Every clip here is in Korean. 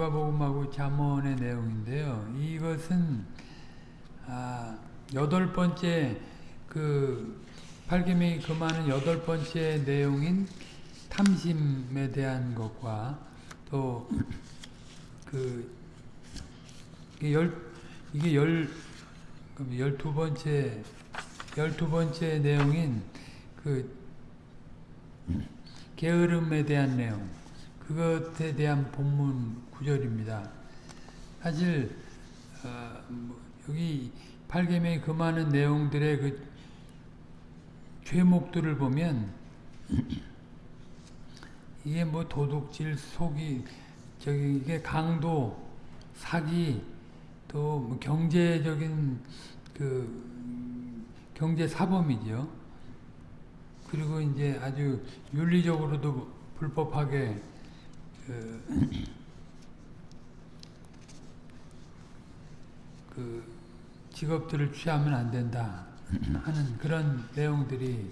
누가복음하고 잠언의 내용인데요. 이것은 아, 여덟 번째 그 팔계명이 금하는 여덟 번째 내용인 탐심에 대한 것과 또그 열 이게 열 열두 번째 열두 번째 내용인 그 게으름에 대한 내용 그것에 대한 본문 구절입니다. 사실 어, 뭐 여기 팔계명이 금하는 내용들의 그 죄목들을 보면 이게 뭐 도둑질, 속이, 저기 이게 강도, 사기, 또 뭐 경제적인 그 경제 사범이죠. 그리고 이제 아주 윤리적으로도 불법하게 그, 그 직업들을 취하면 안 된다 하는 그런 내용들이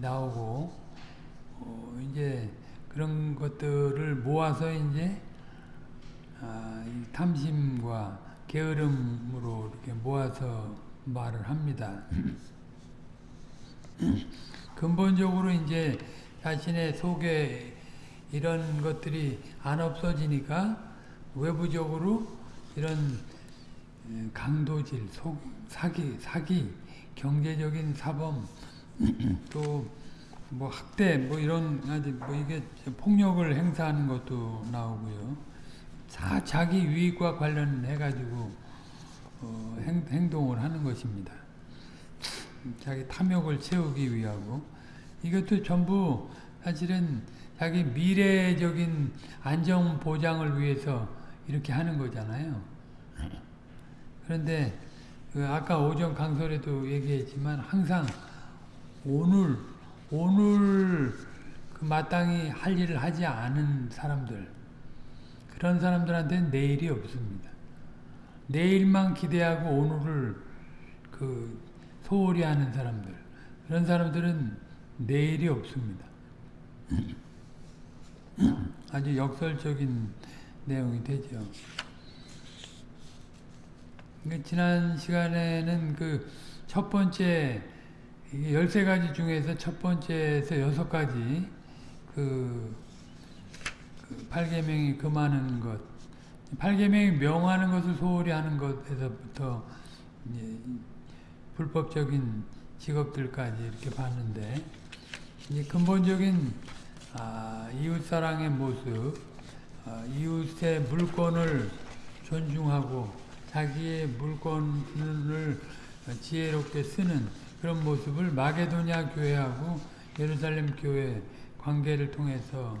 나오고 어 이제 그런 것들을 모아서 이제 아, 탐심과 게으름으로 이렇게 모아서 말을 합니다. 근본적으로 이제 자신의 속에 이런 것들이 안 없어지니까 외부적으로 이런 강도질, 속, 사기, 사기, 경제적인 사범, 또 뭐 학대, 뭐 이런 아주 뭐 이게 폭력을 행사하는 것도 나오고요. 다 자기 유익과 관련해 가지고 어, 행, 행동을 하는 것입니다. 자기 탐욕을 채우기 위하고 이것도 전부 사실은 자기 미래적인 안정 보장을 위해서 이렇게 하는 거잖아요. 그런데 그 아까 오전 강설에도 얘기했지만 항상 오늘 오늘 그 마땅히 할 일을 하지 않은 사람들 그런 사람들한테는 내일이 없습니다. 내일만 기대하고 오늘을 그 소홀히 하는 사람들 그런 사람들은 내일이 없습니다. 아주 역설적인 내용이 되죠. 지난 시간에는 그 첫 번째 13가지 중에서 첫 번째에서 여섯 가지 그, 그 8계명이 금하는 것 8계명이 명하는 것을 소홀히 하는 것에서부터 불법적인 직업들까지 이렇게 봤는데 이제 근본적인 아, 이웃사랑의 모습 아, 이웃의 물건을 존중하고 자기의 물건을 지혜롭게 쓰는 그런 모습을 마게도냐 교회하고 예루살렘 교회 관계를 통해서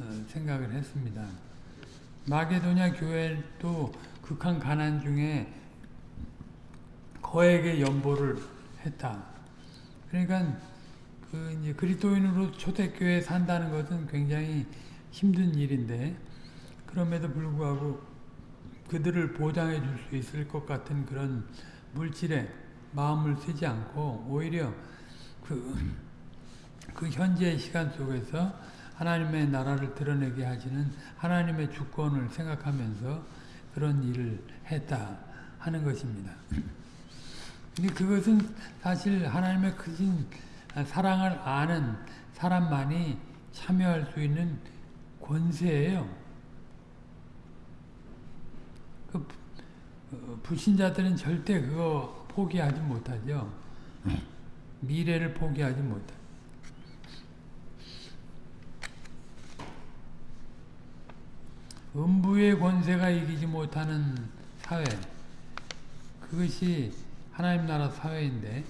어, 생각을 했습니다. 마게도냐 교회도 극한 가난 중에 거액의 연보를 했다. 그러니까 그 이제 그리스도인으로 초대교회에 산다는 것은 굉장히 힘든 일인데 그럼에도 불구하고 그들을 보장해 줄 수 있을 것 같은 그런 물질에 마음을 쓰지 않고 오히려 그, 그 현재 시간 속에서 하나님의 나라를 드러내게 하시는 하나님의 주권을 생각하면서 그런 일을 했다 하는 것입니다. 근데 그것은 사실 하나님의 크신 사랑을 아는 사람만이 참여할 수 있는 권세예요. 그 어, 불신자들은 절대 그거 포기하지 못하죠. 미래를 포기하지 못해. 음부의 권세가 이기지 못하는 사회 그것이 하나님 나라 사회인데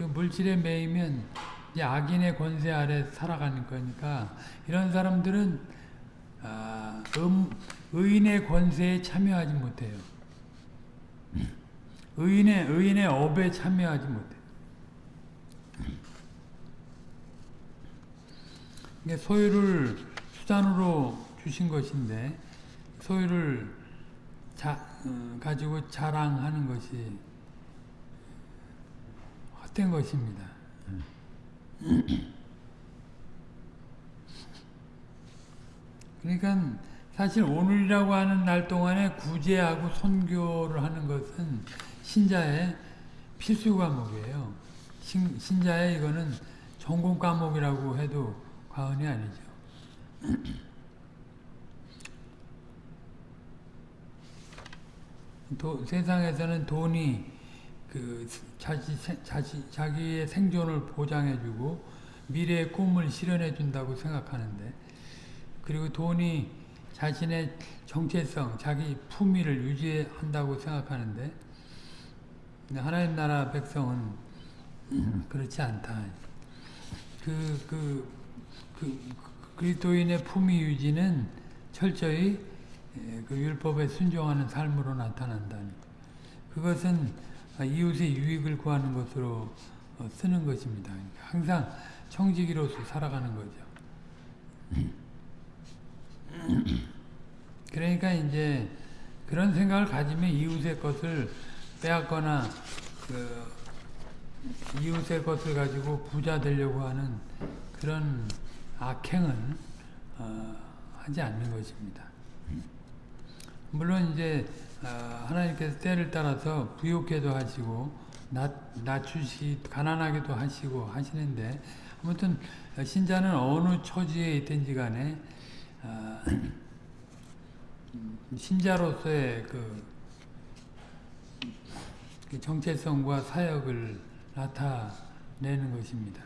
그 물질에 매이면 악인의 권세 아래 살아가는 거니까 이런 사람들은 아, 음, 의인의 권세에 참여하지 못해요. 의인의 의인의 업에 참여하지 못해. 소유를 수단으로 주신 것인데 소유를 자, 어, 가지고 자랑하는 것이 헛된 것입니다. 그러니까 사실 오늘이라고 하는 날 동안에 구제하고 선교를 하는 것은 신자의 필수 과목이에요. 신, 신자의 이거는 전공 과목이라고 해도 과언이 아니죠. 도, 세상에서는 돈이 그 자기, 자기, 자기의 생존을 보장해주고 미래의 꿈을 실현해준다고 생각하는데 그리고 돈이 자신의 정체성, 자기 품위를 유지한다고 생각하는데 하나님 나라 백성은 그렇지 않다. 그, 그, 그, 그리스도인의 품위 유지는 철저히 그 율법에 순종하는 삶으로 나타난다. 그것은 이웃의 유익을 구하는 것으로 쓰는 것입니다. 항상 청지기로서 살아가는 거죠. 그러니까 이제 그런 생각을 가지면 이웃의 것을 빼앗거나 그 이웃의 것을 가지고 부자 되려고 하는 그런 악행은 어, 하지 않는 것입니다. 물론 이제 어, 하나님께서 때를 따라서 부욕해도 하시고 낮, 낮추시 가난하게도 하시고 하시는데 아무튼 신자는 어느 처지에 있든지 간에 어, 신자로서의 그, 그 정체성과 사역을 나타내는 것입니다.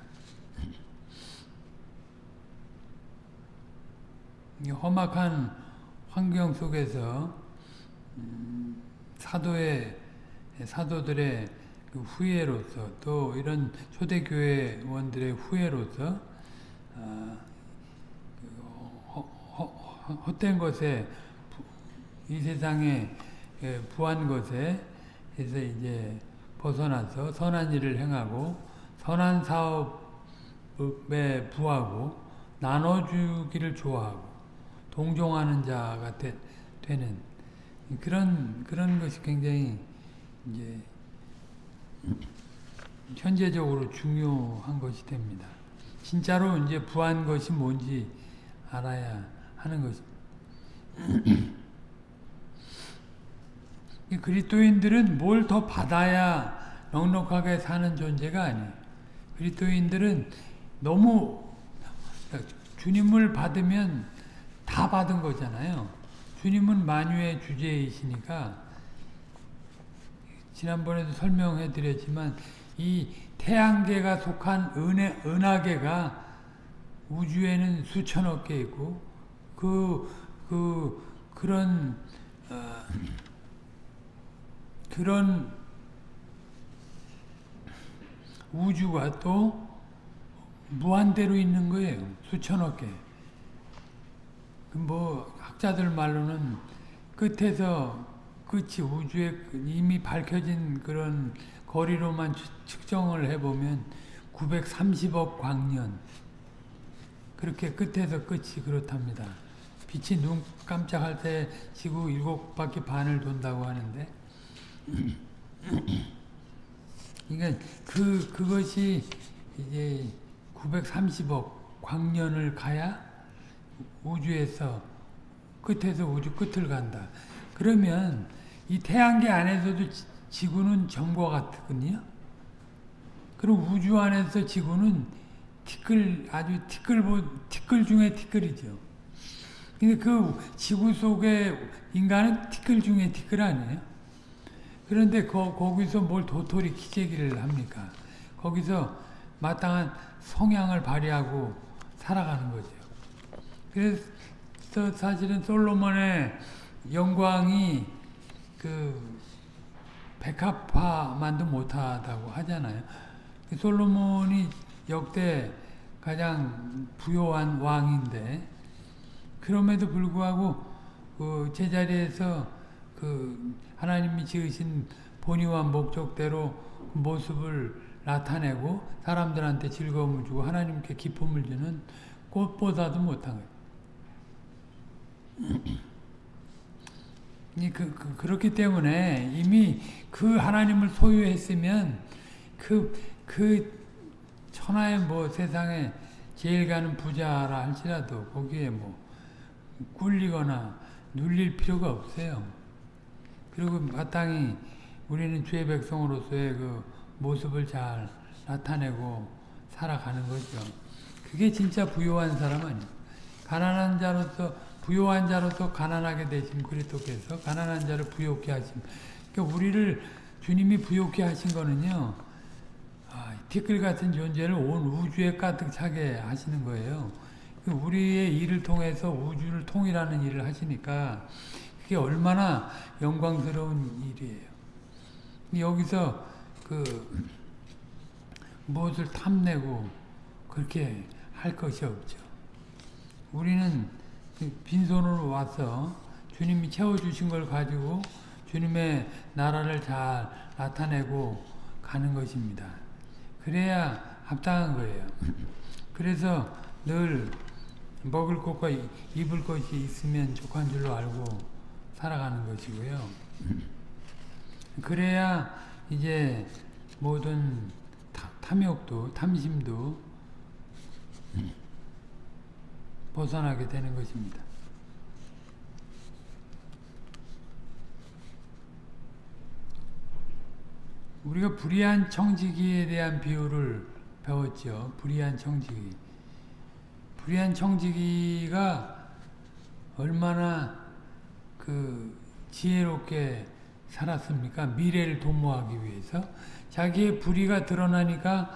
험악한 환경 속에서 음, 사도의 사도들의 그 후예로서 또 이런 초대교회원들의 후예로서 어, 그 헛된 것에 이 세상에 부한 것에 해서 이제 벗어나서 선한 일을 행하고 선한 사업에 부하고 나눠주기를 좋아하고 동종하는 자가 되, 는 그런 그런 것이 굉장히 이제 현재적으로 중요한 것이 됩니다. 진짜로 이제 부한 것이 뭔지 알아야 하는 것입니다. 그리스도인들은 뭘 더 받아야 넉넉하게 사는 존재가 아니에요. 그리스도인들은 너무 주님을 받으면 다 받은 거잖아요. 주님은 만유의 주제이시니까 지난번에도 설명해 드렸지만 이 태양계가 속한 은혜, 은하계가 우주에는 수천억 개 있고 그, 그, 그런, 어, 그런 우주가 또 무한대로 있는 거예요. 수천억 개. 뭐 학자들 말로는 끝에서 끝이 우주에 이미 밝혀진 그런 거리로만 측정을 해보면 930억 광년 그렇게 끝에서 끝이 그렇답니다. 빛이 눈 깜짝할 때 지구 일곱 바퀴 반을 돈다고 하는데 그러니까 그 그것이 이제 930억 광년을 가야 우주에서 끝에서 우주 끝을 간다. 그러면 이 태양계 안에서도 지구는 점과 같거든요. 그리고 우주 안에서 지구는 티끌 아주 티끌 티끌 중에 티끌이죠. 근데 그 지구 속에 인간은 티끌 중에 티끌 아니에요? 그런데 거, 거기서 뭘 도토리 기재기를 합니까? 거기서 마땅한 성향을 발휘하고 살아가는 거죠. 그래서 사실은 솔로몬의 영광이 그 백합화만도 못하다고 하잖아요. 그 솔로몬이 역대 가장 부요한 왕인데 그럼에도 불구하고 그 제자리에서 그 하나님이 지으신 본의와 목적대로 그 모습을 나타내고 사람들한테 즐거움을 주고 하나님께 기쁨을 주는 꽃보다도 못한 거예요. 그, 그, 그렇기 때문에 이미 그 하나님을 소유했으면 그, 그 천하의 뭐 세상에 제일 가는 부자라 할지라도 거기에 뭐 꿀리거나 눌릴 필요가 없어요. 그리고 마땅히 우리는 주의 백성으로서의 그 모습을 잘 나타내고 살아가는 거죠. 그게 진짜 부요한 사람 아니에요. 가난한 자로서 부요한 자로서 가난하게 되신 그리스도께서 가난한 자를 부요케 하심. 그러니까 우리를 주님이 부요케 하신 거는요. 아, 티끌 같은 존재를 온 우주에 가득 차게 하시는 거예요. 그 우리의 일을 통해서 우주를 통일하는 일을 하시니까 그게 얼마나 영광스러운 일이에요. 여기서 그 무엇을 탐내고 그렇게 할 것이 없죠. 우리는 빈손으로 와서 주님이 채워주신 걸 가지고 주님의 나라를 잘 나타내고 가는 것입니다. 그래야 합당한 거예요. 그래서 늘 먹을 것과 입을 것이 있으면 족한 줄로 알고 살아가는 것이고요. 그래야 이제 모든 탐욕도 탐심도 벗어나게 되는 것입니다. 우리가 불의한 청지기에 대한 비유를 배웠죠. 불의한 청지기. 불의한 청지기가 얼마나 그 지혜롭게 살았습니까? 미래를 도모하기 위해서. 자기의 불의가 드러나니까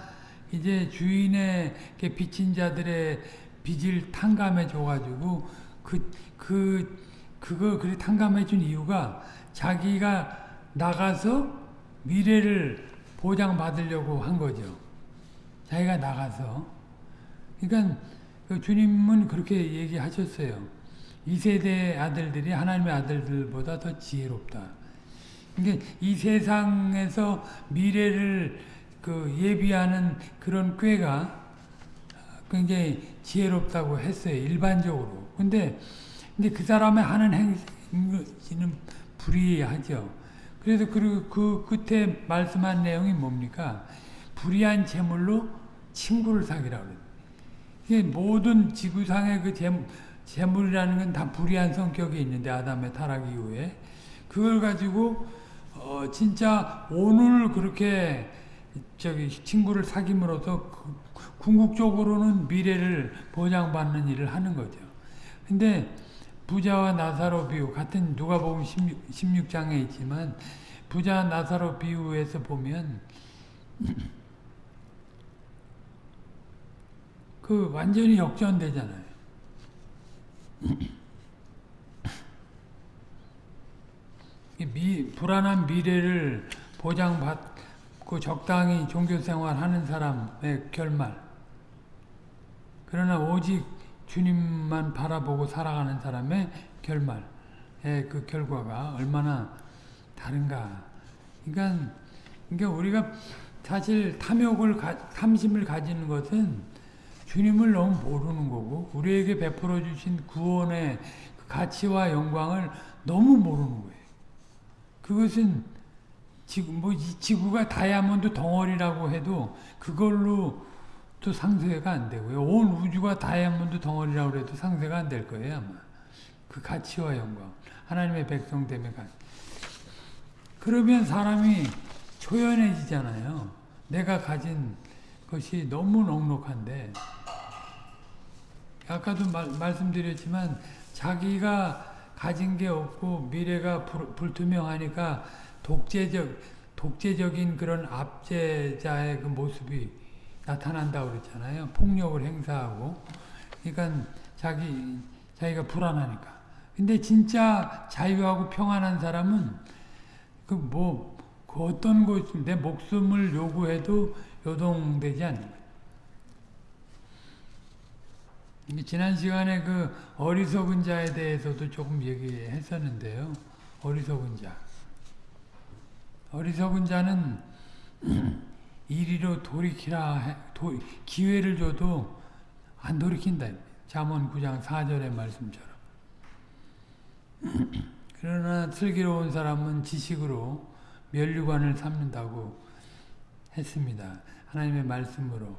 이제 주인에게 빚진 자들의 빚을 탕감해 줘가지고 그, 그, 그걸 그리 탕감해 준 이유가 자기가 나가서 미래를 보장받으려고 한 거죠. 자기가 나가서. 그러니까 주님은 그렇게 얘기하셨어요. 이 세대 아들들이 하나님의 아들들보다 더 지혜롭다. 그러니까 이 세상에서 미래를 그 예비하는 그런 꾀가 굉장히 지혜롭다고 했어요. 일반적으로. 근데 근데 그 사람의 하는 행위는 불의하죠. 그래서 그리고 그 끝에 말씀한 내용이 뭡니까? 불의한 재물로 친구를 사귀라고 그래요. 모든 지구상의 그 재물, 재물이라는 건 다 불의한 성격이 있는데 아담의 타락 이후에 그걸 가지고 어 진짜 오늘 그렇게 저기 친구를 사귐으로써 궁극적으로는 미래를 보장받는 일을 하는 거죠. 근데 부자와 나사로 비유 같은 누가복음 16, 장에 있지만 부자 나사로 비유에서 보면 그 완전히 역전되잖아요. 미, 불안한 미래를 보장받 고 적당히 종교생활하는 사람의 결말 그러나 오직 주님만 바라보고 살아가는 사람의 결말의 그 결과가 얼마나 다른가. 그러니까, 그러니까 우리가 사실 탐욕을, 탐심을 가지는 것은 주님을 너무 모르는 거고, 우리에게 베풀어 주신 구원의 그 가치와 영광을 너무 모르는 거예요. 그것은 지구, 뭐, 지구가 다이아몬드 덩어리라고 해도 그걸로 또 상쇄가 안 되고요. 온 우주가 다이아몬드 덩어리라고 해도 상쇄가 안 될 거예요, 아마. 그 가치와 영광. 하나님의 백성됨의 가치. 그러면 사람이 초연해지잖아요. 내가 가진 것이 너무 넉넉한데, 아까도 말, 말씀드렸지만, 자기가 가진 게 없고 미래가 불, 불투명하니까 독재적, 독재적인 그런 압제자의 그 모습이 나타난다고 그랬잖아요. 폭력을 행사하고. 그러니까 자기, 자기가 불안하니까. 근데 진짜 자유하고 평안한 사람은 그 뭐, 그 어떤 곳, 내 목숨을 요구해도 요동되지 않는 거예요. 지난 시간에 그 어리석은 자에 대해서도 조금 얘기했었는데요. 어리석은 자. 어리석은 자는 이리로 돌이키라 도, 기회를 줘도 안 돌이킨다. 잠언 9장 4절의 말씀처럼. 그러나 슬기로운 사람은 지식으로 면류관을 삼는다고 했습니다. 하나님의 말씀으로.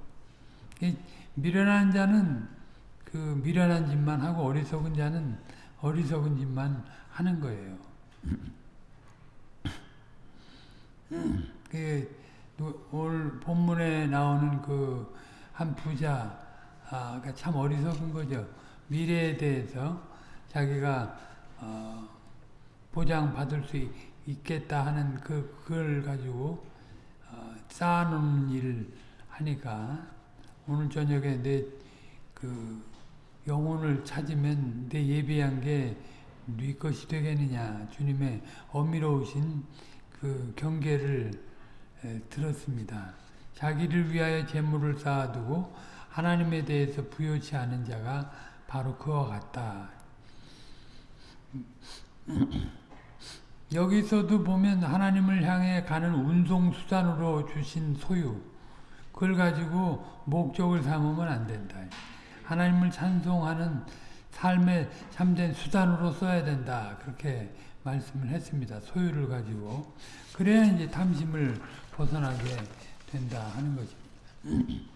미련한 자는 그 미련한 짓만 하고 어리석은 자는 어리석은 짓만 하는 거예요. 그 오늘 본문에 나오는 그 한 부자 아, 그참 어리석은 거죠. 미래에 대해서 자기가 어, 보장 받을 수 있, 있겠다 하는 그 그걸 가지고 어, 쌓아놓는 일을 하니까 오늘 저녁에 내 그 영혼을 찾으면 내 예비한 게 네 것이 되겠느냐 주님의 어미로우신 그 경계를 에, 들었습니다. 자기를 위하여 재물을 쌓아두고 하나님에 대해서 부여치 않은 자가 바로 그와 같다. 여기서도 보면 하나님을 향해 가는 운송수단으로 주신 소유 그걸 가지고 목적을 삼으면 안 된다. 하나님을 찬송하는 삶의 참된 수단으로 써야 된다. 그렇게 말씀을 했습니다. 소유를 가지고. 그래야 이제 탐심을 벗어나게 된다 하는 것입니다.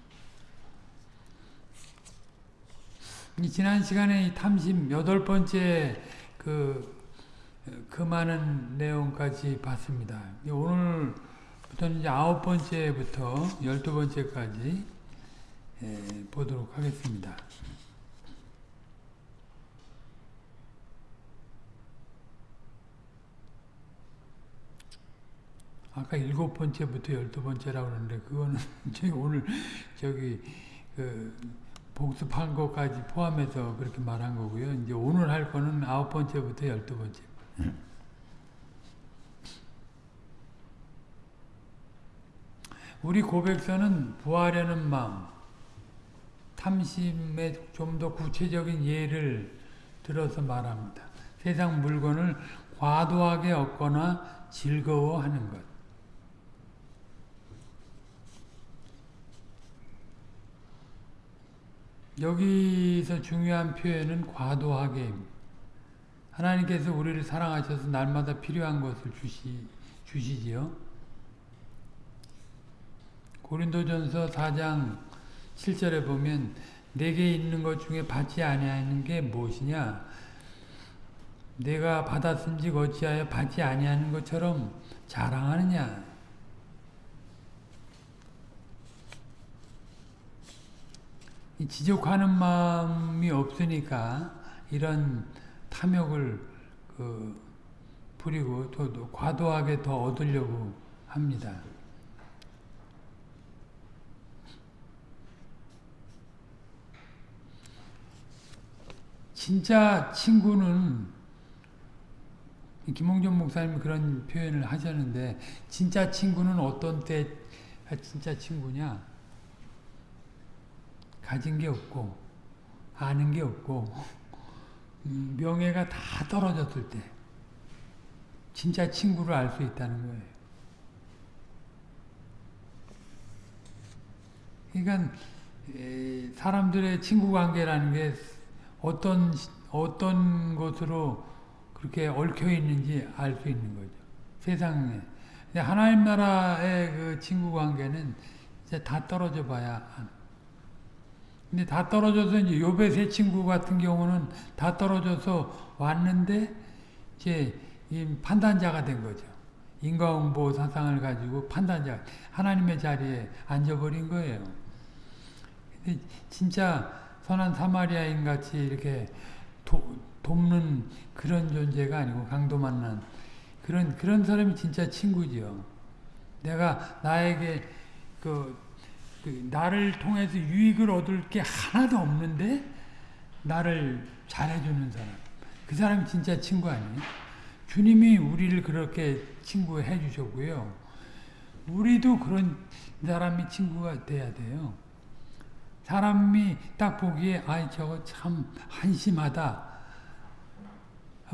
이 지난 시간에 이 탐심 여덟 번째 그, 그 많은 내용까지 봤습니다. 오늘부터는 이제 아홉 번째부터 열두 번째까지 예, 보도록 하겠습니다. 아까 일곱 번째부터 열두 번째라고 그러는데 그거는 저희 오늘 저기 그 복습한 것까지 포함해서 그렇게 말한 거고요. 이제 오늘 할 거는 아홉 번째부터 열두 번째. 우리 고백서는 부하려는 마음, 탐심의 좀더 구체적인 예를 들어서 말합니다. 세상 물건을 과도하게 얻거나 즐거워하는 것. 여기서 중요한 표현은 과도하게. 하나님께서 우리를 사랑하셔서 날마다 필요한 것을 주시, 주시지요. 고린도전서 4장 7절에 보면 내게 있는 것 중에 받지 아니하는 게 무엇이냐? 내가 받았은지 어찌하여 받지 아니하는 것처럼 자랑하느냐 지적하는 마음이 없으니까 이런 탐욕을 그 부리고 또, 또 과도하게 더 얻으려고 합니다. 진짜 친구는 김홍전 목사님이 그런 표현을 하셨는데 진짜 친구는 어떤 때 진짜 친구냐? 가진 게 없고 아는 게 없고 음, 명예가 다 떨어졌을 때 진짜 친구를 알 수 있다는 거예요. 그러니까 사람들의 친구 관계라는 게 어떤 어떤 것으로 그렇게 얽혀 있는지 알 수 있는 거죠. 세상에 하나님 나라의 그 친구 관계는 이제 다 떨어져 봐야 근데 다 떨어져서 이제 요배 세 친구 같은 경우는 다 떨어져서 왔는데 이제 판단자가 된 거죠. 인과응보 사상을 가지고 판단자 하나님의 자리에 앉아버린 거예요. 근데 진짜 선한 사마리아인 같이 이렇게 도, 돕는 그런 존재가 아니고 강도 만난 그런 그런 사람이 진짜 친구지요. 내가 나에게 그, 그 나를 통해서 유익을 얻을 게 하나도 없는데 나를 잘해주는 사람. 그 사람이 진짜 친구 아니에요? 주님이 우리를 그렇게 친구해 주셨고요. 우리도 그런 사람이 친구가 돼야 돼요. 사람이 딱 보기에 아이 저거 참 한심하다.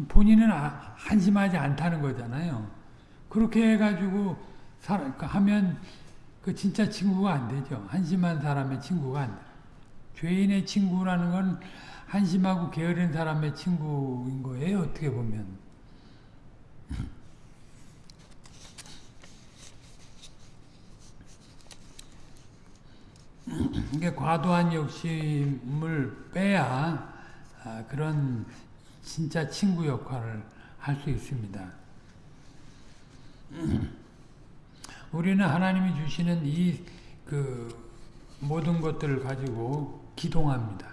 본인은 한심하지 않다는 거잖아요. 그렇게 해가지고 하면 그 진짜 친구가 안 되죠. 한심한 사람의 친구가 안 돼. 죄인의 친구라는 건 한심하고 게으른 사람의 친구인 거예요. 어떻게 보면. 이게 과도한 욕심을 빼야 아, 그런 진짜 친구 역할을 할 수 있습니다. 우리는 하나님이 주시는 이 그 모든 것들을 가지고 기동합니다.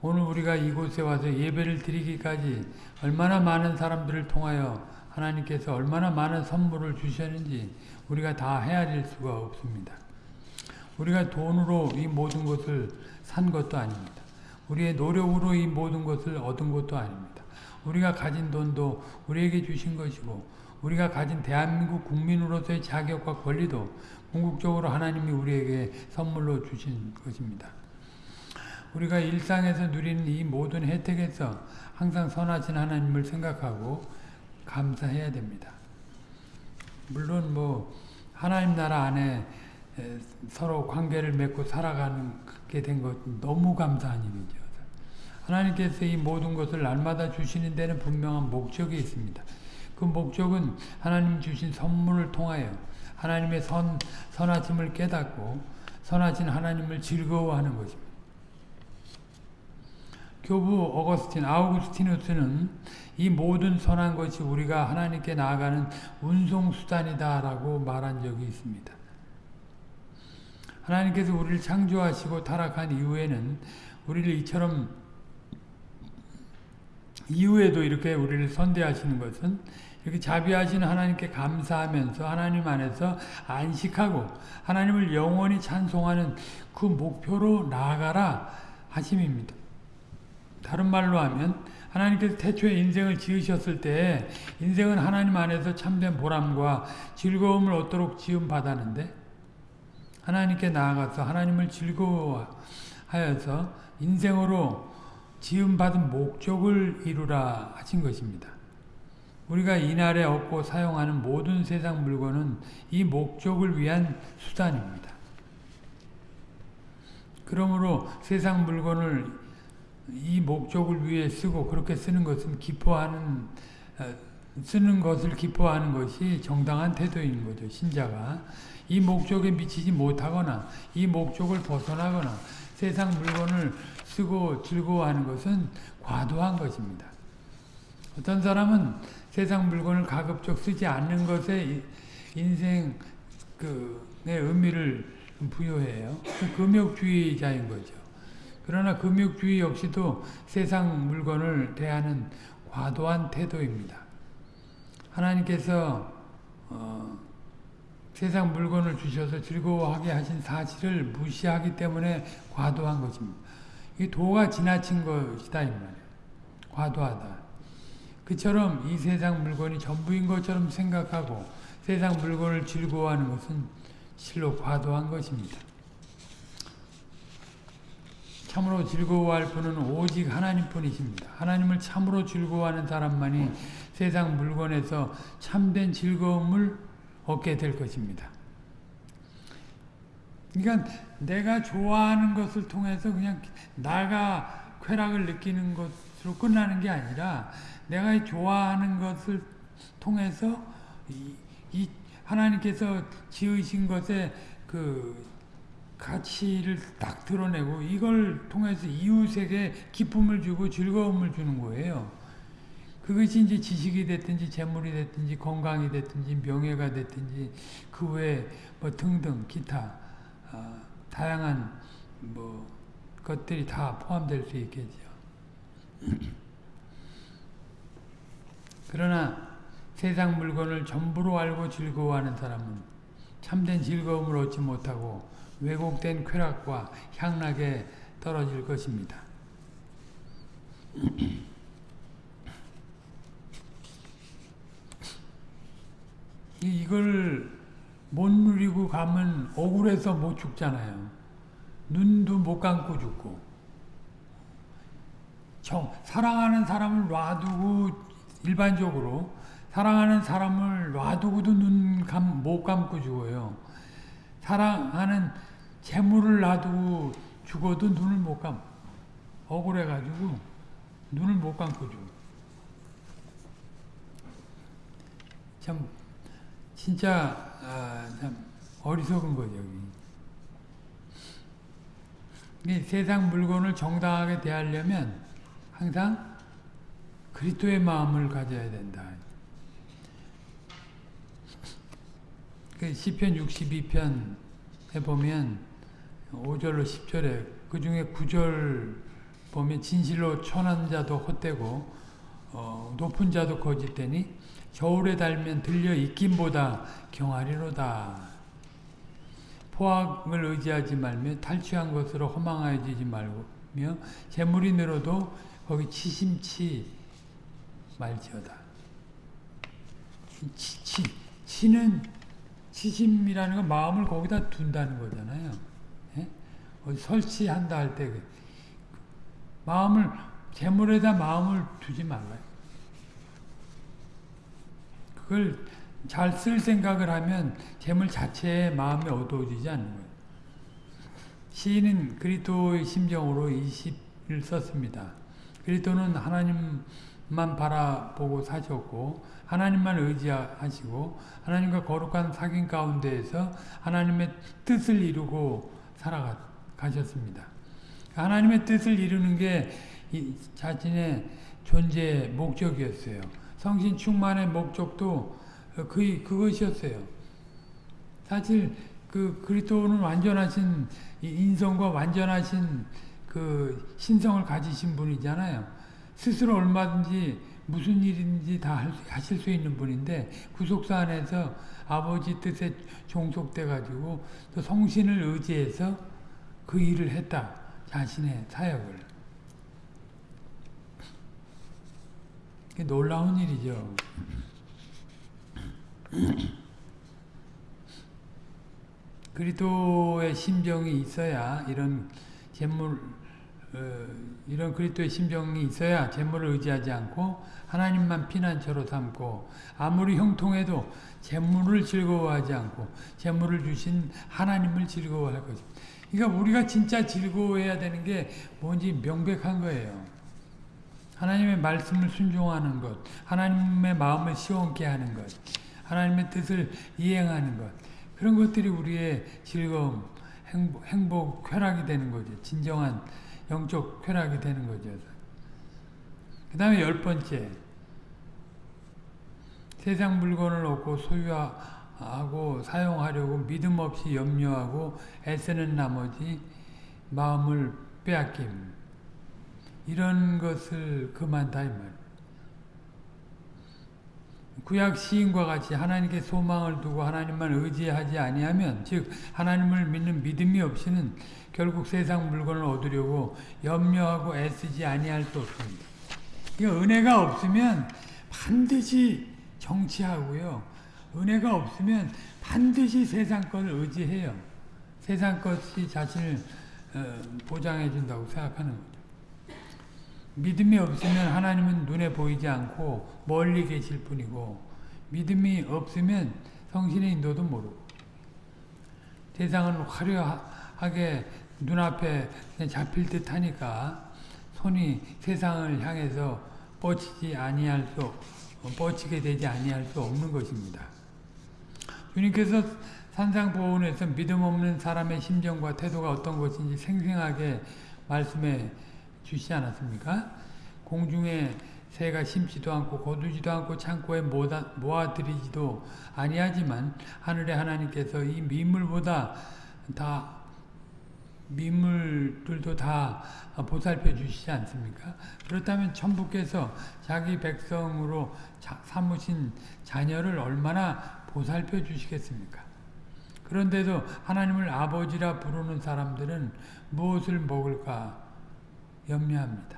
오늘 우리가 이곳에 와서 예배를 드리기까지 얼마나 많은 사람들을 통하여 하나님께서 얼마나 많은 선물을 주셨는지 우리가 다 헤아릴 수가 없습니다. 우리가 돈으로 이 모든 것을 산 것도 아닙니다. 우리의 노력으로 이 모든 것을 얻은 것도 아닙니다. 우리가 가진 돈도 우리에게 주신 것이고 우리가 가진 대한민국 국민으로서의 자격과 권리도 궁극적으로 하나님이 우리에게 선물로 주신 것입니다. 우리가 일상에서 누리는 이 모든 혜택에서 항상 선하신 하나님을 생각하고 감사해야 됩니다. 물론 뭐 하나님 나라 안에 서로 관계를 맺고 살아가게 된 것 너무 감사한 일이죠. 하나님께서 이 모든 것을 날마다 주시는 데는 분명한 목적이 있습니다. 그 목적은 하나님 주신 선물을 통하여 하나님의 선, 선하심을 깨닫고 선하신 하나님을 즐거워하는 것입니다. 교부 어거스틴, 아우구스티누스는 이 모든 선한 것이 우리가 하나님께 나아가는 운송수단이다 라고 말한 적이 있습니다. 하나님께서 우리를 창조하시고 타락한 이후에는 우리를 이처럼 이후에도 이렇게 우리를 선대하시는 것은 이렇게 자비하신 하나님께 감사하면서 하나님 안에서 안식하고 하나님을 영원히 찬송하는 그 목표로 나아가라 하심입니다. 다른 말로 하면 하나님께서 태초에 인생을 지으셨을 때 인생은 하나님 안에서 참된 보람과 즐거움을 얻도록 지음 받았는데 하나님께 나아가서 하나님을 즐거워하여서 인생으로 지음받은 목적을 이루라 하신 것입니다. 우리가 이날에 얻고 사용하는 모든 세상 물건은 이 목적을 위한 수단입니다. 그러므로 세상 물건을 이 목적을 위해 쓰고 그렇게 쓰는 것은 기뻐하는 쓰는 것을 기뻐하는 것이 정당한 태도인 거죠. 신자가 이 목적에 미치지 못하거나 이 목적을 벗어나거나 세상 물건을 쓰고 즐거워하는 것은 과도한 것입니다. 어떤 사람은 세상 물건을 가급적 쓰지 않는 것에 인생 그 의미를 부여해요. 그 금욕주의자인 거죠. 그러나 금욕주의 역시도 세상 물건을 대하는 과도한 태도입니다. 하나님께서 어, 세상 물건을 주셔서 즐거워하게 하신 사실을 무시하기 때문에 과도한 것입니다. 이 도가 지나친 것이다 이 말이에요. 과도하다. 그처럼 이 세상 물건이 전부인 것처럼 생각하고 세상 물건을 즐거워하는 것은 실로 과도한 것입니다. 참으로 즐거워할 분은 오직 하나님뿐이십니다. 하나님을 참으로 즐거워하는 사람만이 세상 물건에서 참된 즐거움을 얻게 될 것입니다. 그러니까 내가 좋아하는 것을 통해서 그냥 나가 쾌락을 느끼는 것으로 끝나는 게 아니라 내가 좋아하는 것을 통해서 이, 이 하나님께서 지으신 것에 그 가치를 딱 드러내고 이걸 통해서 이웃에게 기쁨을 주고 즐거움을 주는 거예요. 그것이 이제 지식이 됐든지 재물이 됐든지 건강이 됐든지 명예가 됐든지 그 외에 뭐 등등 기타 어, 다양한 뭐 것들이 다 포함될 수 있겠죠. 그러나 세상 물건을 전부로 알고 즐거워하는 사람은 참된 즐거움을 얻지 못하고 왜곡된 쾌락과 향락에 떨어질 것입니다. 이걸 못 누리고 가면 억울해서 못 죽잖아요. 눈도 못 감고 죽고. 정, 사랑하는 사람을 놔두고 일반적으로 사랑하는 사람을 놔두고도 눈 감, 못 감고 죽어요. 사랑하는 재물을 놔두고 죽어도 눈을 못 감. 억울해가지고 눈을 못 감고 죽어. 참 진짜 아, 참 어리석은 거죠. 이 세상 물건을 정당하게 대하려면 항상 그리스도의 마음을 가져야 된다. 그 시편 62편에 보면 5절로 10절에 그 중에 9절 보면 진실로 천한 자도 헛되고 어, 높은 자도 거짓되니 겨울에 달면 들려 있김보다 경하리로다. 포악을 의지하지 말며 탈취한 것으로 허망하여지지 말며 재물이 늘어도 거기 치심치 말지어다. 치, 치, 치는 치심이라는 건 마음을 거기다 둔다는 거잖아요. 예? 설치한다 할 때 마음을 재물에다 마음을 두지 말아요. 그걸 잘 쓸 생각을 하면 재물 자체에 마음이 어두워지지 않는 거예요. 시인은 그리스도의 심정으로 이 시를 썼습니다. 그리스도는 하나님만 바라보고 사셨고 하나님만 의지하시고 하나님과 거룩한 사귐 가운데에서 하나님의 뜻을 이루고 살아가셨습니다. 하나님의 뜻을 이루는 게 자신의 존재의 목적이었어요. 성신 충만의 목적도 그, 그것이었어요. 사실 그 그리스도는 완전하신 인성과 완전하신 그 신성을 가지신 분이잖아요. 스스로 얼마든지 무슨 일인지 다 하실 수 있는 분인데 구속사 안에서 아버지 뜻에 종속돼 가지고 또 성신을 의지해서 그 일을 했다. 자신의 사역을. 놀라운 일이죠. 그리스도의 심정이 있어야 이런 재물 어, 이런 그리스도의 심정이 있어야 재물을 의지하지 않고 하나님만 피난처로 삼고 아무리 형통해도 재물을 즐거워하지 않고 재물을 주신 하나님을 즐거워할 것입니다. 그러니까 우리가 진짜 즐거워해야 되는 게 뭔지 명백한 거예요. 하나님의 말씀을 순종하는 것, 하나님의 마음을 시원케 하는 것, 하나님의 뜻을 이행하는 것 그런 것들이 우리의 즐거움, 행복, 행복 쾌락이 되는 거죠. 진정한 영적 쾌락이 되는 거죠. 그 다음에 열 번째 세상 물건을 얻고 소유하고 사용하려고 믿음 없이 염려하고 애쓰는 나머지 마음을 빼앗김 이런 것을 그만다 이 말. 구약 시인과 같이 하나님께 소망을 두고 하나님만 의지하지 아니하면 즉 하나님을 믿는 믿음이 없이는 결국 세상 물건을 얻으려고 염려하고 애쓰지 아니할 수 없습니다. 그러니까 은혜가 없으면 반드시 정치하고요. 은혜가 없으면 반드시 세상 것을 의지해요. 세상 것이 자신을 어, 보장해 준다고 생각하는 거죠. 믿음이 없으면 하나님은 눈에 보이지 않고 멀리 계실 뿐이고 믿음이 없으면 성신의 인도도 모르고 세상은 화려하게 눈앞에 잡힐 듯 하니까 손이 세상을 향해서 뻗치지 아니할 수 뻗치게 되지 아니할 수 없는 것입니다. 주님께서 산상보훈에서 믿음 없는 사람의 심정과 태도가 어떤 것인지 생생하게 말씀해 주시지 않았습니까? 공중에 새가 심지도 않고 거두지도 않고 창고에 모아들이지도 아니하지만 하늘의 하나님께서 이 민물보다 다 민물들도 다 보살펴 주시지 않습니까? 그렇다면 천부께서 자기 백성으로 삼으신 자녀를 얼마나 보살펴 주시겠습니까? 그런데도 하나님을 아버지라 부르는 사람들은 무엇을 먹을까 염려합니다.